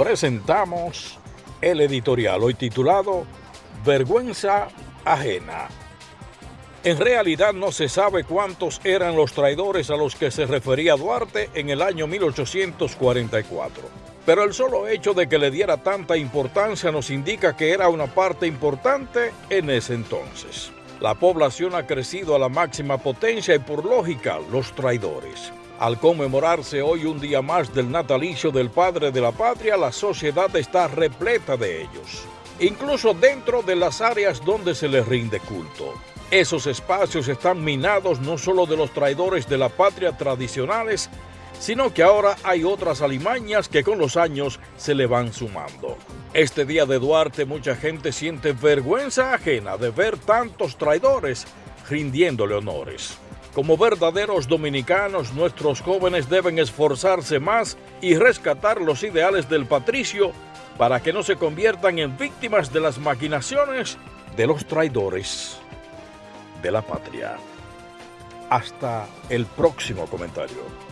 presentamos el editorial hoy titulado Vergüenza ajena. En realidad no se sabe cuántos eran los traidores a los que se refería Duarte en el año 1844. Pero el solo hecho de que le diera tanta importancia nos indica que era una parte importante en ese entonces. La población ha crecido a la máxima potencia y por lógica los traidores. Al conmemorarse hoy un día más del natalicio del padre de la patria, la sociedad está repleta de ellos, incluso dentro de las áreas donde se les rinde culto. Esos espacios están minados no solo de los traidores de la patria tradicionales, sino que ahora hay otras alimañas que con los años se le van sumando. Este día de Duarte mucha gente siente vergüenza ajena de ver tantos traidores rindiéndole honores. Como verdaderos dominicanos, nuestros jóvenes deben esforzarse más y rescatar los ideales del patricio para que no se conviertan en víctimas de las maquinaciones de los traidores de la patria. Hasta el próximo comentario.